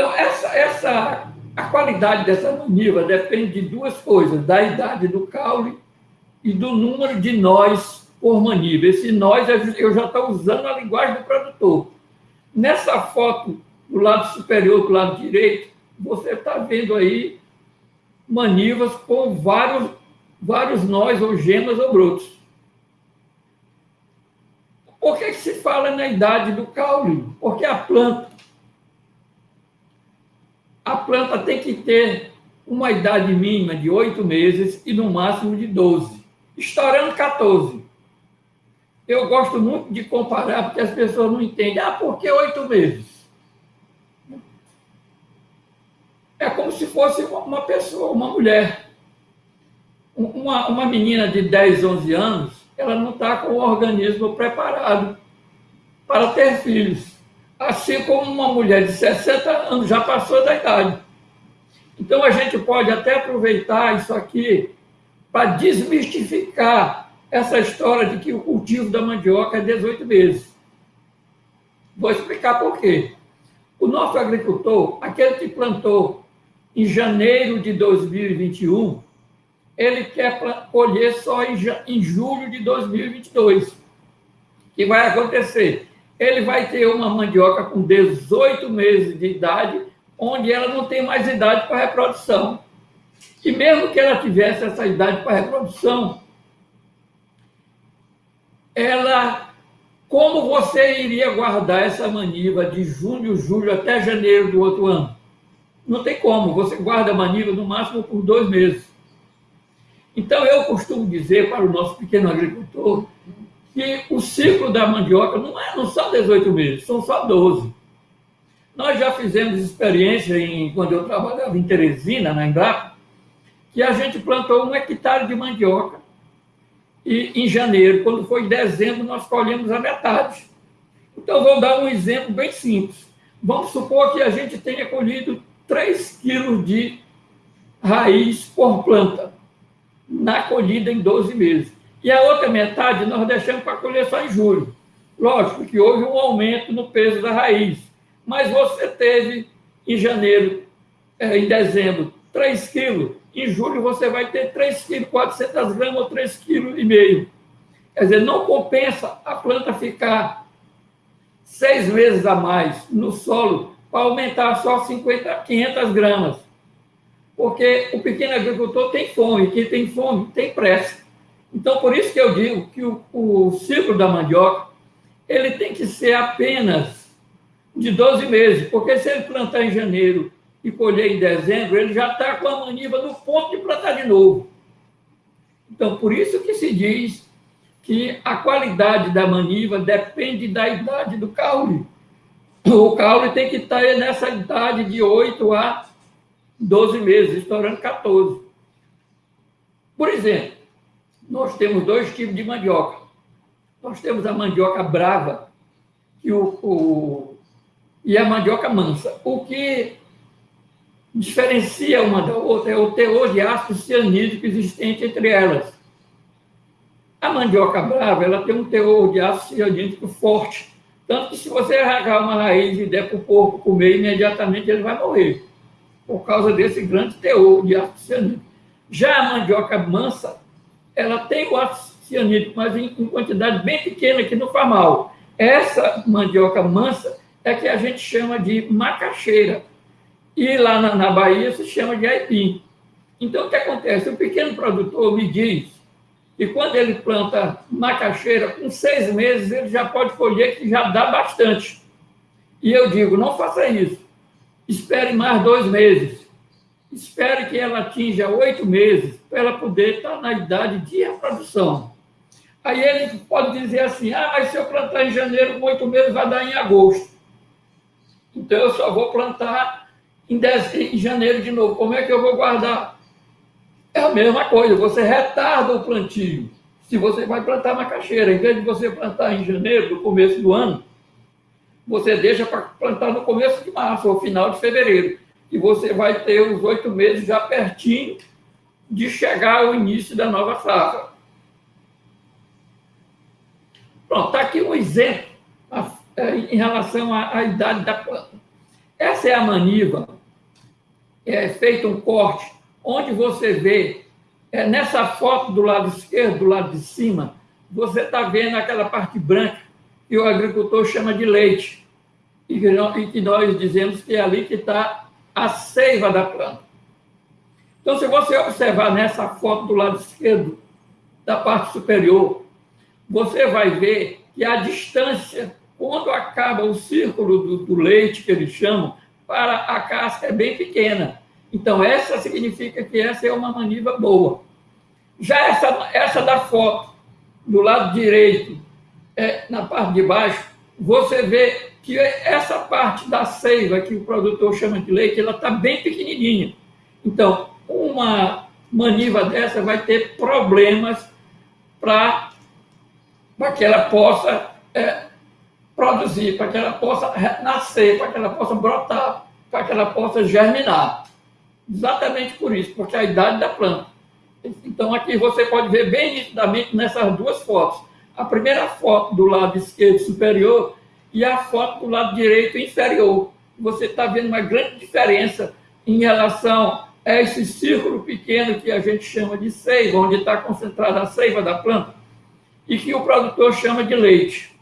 Então, essa, essa, a qualidade dessa maniva depende de duas coisas, da idade do caule e do número de nós por maniva. Esse nós, eu já estou usando a linguagem do produtor. Nessa foto, do lado superior, do lado direito, você está vendo aí manivas com vários, vários nós, ou gemas, ou brotos. Por que, que se fala na idade do caule? Porque a planta, a planta tem que ter uma idade mínima de oito meses e no máximo de 12, estourando 14. Eu gosto muito de comparar, porque as pessoas não entendem. Ah, por que oito meses? É como se fosse uma pessoa, uma mulher. Uma, uma menina de 10, 11 anos, ela não está com o organismo preparado para ter filhos. Assim como uma mulher de 60 anos já passou da idade. Então a gente pode até aproveitar isso aqui para desmistificar essa história de que o cultivo da mandioca é 18 meses. Vou explicar por quê. O nosso agricultor, aquele que plantou em janeiro de 2021, ele quer colher só em, julho de 2022. O que vai acontecer? Ele vai ter uma mandioca com 18 meses de idade, onde ela não tem mais idade para reprodução. E mesmo que ela tivesse essa idade para reprodução, ela, como você iria guardar essa maniva de junho, julho até janeiro do outro ano? Não tem como, você guarda a maniva no máximo por dois meses. Então, eu costumo dizer para o nosso pequeno agricultor que o ciclo da mandioca não, é, não são 18 meses, são só 12. Nós já fizemos experiência em, quando eu trabalhava em Teresina, na Embrapa, que a gente plantou um hectare de mandioca e em janeiro, quando foi em dezembro, nós colhemos a metade. Então, vou dar um exemplo bem simples. Vamos supor que a gente tenha colhido 3 quilos de raiz por planta na colhida em 12 meses. E a outra metade nós deixamos para colher só em julho. Lógico que houve um aumento no peso da raiz, mas você teve em janeiro, é, em dezembro, 3 quilos. Em julho você vai ter 3 quilos, 400 gramas ou 3 quilos e meio. Quer dizer, não compensa a planta ficar seis meses a mais no solo para aumentar só 50, 500 gramas. Porque o pequeno agricultor tem fome, quem tem fome tem pressa. Então, por isso que eu digo que o, o ciclo da mandioca ele tem que ser apenas de 12 meses, porque se ele plantar em janeiro e colher em dezembro, ele já está com a maniva no ponto de plantar de novo. Então, por isso que se diz que a qualidade da maniva depende da idade do caule o caule tem que estar nessa idade de 8 a 12 meses, estourando 14. Por exemplo, nós temos dois tipos de mandioca. Nós temos a mandioca brava e, o, o, e a mandioca mansa. O que diferencia uma da outra é o teor de ácido cianídrico existente entre elas. A mandioca brava ela tem um teor de ácido cianídrico forte, tanto que se você arrancar uma raiz e der para o porco comer, imediatamente ele vai morrer, por causa desse grande teor de ácido cianídrico. Já a mandioca mansa, ela tem o ácido cianídrico, mas em, em quantidade bem pequena, que não faz mal. Essa mandioca mansa é que a gente chama de macaxeira. E lá na, na Bahia se chama de aipim. Então, o que acontece? O pequeno produtor me diz e quando ele planta macaxeira, com seis meses ele já pode colher, que já dá bastante. E eu digo, não faça isso. Espere mais dois meses. Espere que ela atinja oito meses para ela poder estar na idade de reprodução. Aí ele pode dizer assim, ah, mas se eu plantar em janeiro, com oito meses, vai dar em agosto. Então eu só vou plantar em, dez, em janeiro de novo. Como é que eu vou guardar? É a mesma coisa, você retarda o plantio. Se você vai plantar macaxeira, em vez de você plantar em janeiro, no começo do ano, você deixa para plantar no começo de março ou final de fevereiro. E você vai ter os oito meses já pertinho de chegar ao início da nova safra. Pronto, está aqui um exemplo é, em relação à, à idade da planta. Essa é a maniva, é feito um corte, onde você vê, é, nessa foto do lado esquerdo, do lado de cima, você está vendo aquela parte branca que o agricultor chama de leite, e que nós dizemos que é ali que está a seiva da planta. Então, se você observar nessa foto do lado esquerdo, da parte superior, você vai ver que a distância, quando acaba o círculo do, do leite, que eles chamam, para a casca é bem pequena. Então, essa significa que essa é uma maniva boa. Já essa, essa da foto, do lado direito, é, na parte de baixo, você vê que essa parte da seiva, que o produtor chama de leite, ela está bem pequenininha. Então, uma maniva dessa vai ter problemas para que ela possa é, produzir, para que ela possa nascer, para que ela possa brotar, para que ela possa germinar. Exatamente por isso, porque é a idade da planta. Então, aqui você pode ver bem nitidamente nessas duas fotos. A primeira foto do lado esquerdo superior e a foto do lado direito inferior. Você está vendo uma grande diferença em relação a esse círculo pequeno que a gente chama de seiva, onde está concentrada a seiva da planta, e que o produtor chama de leite.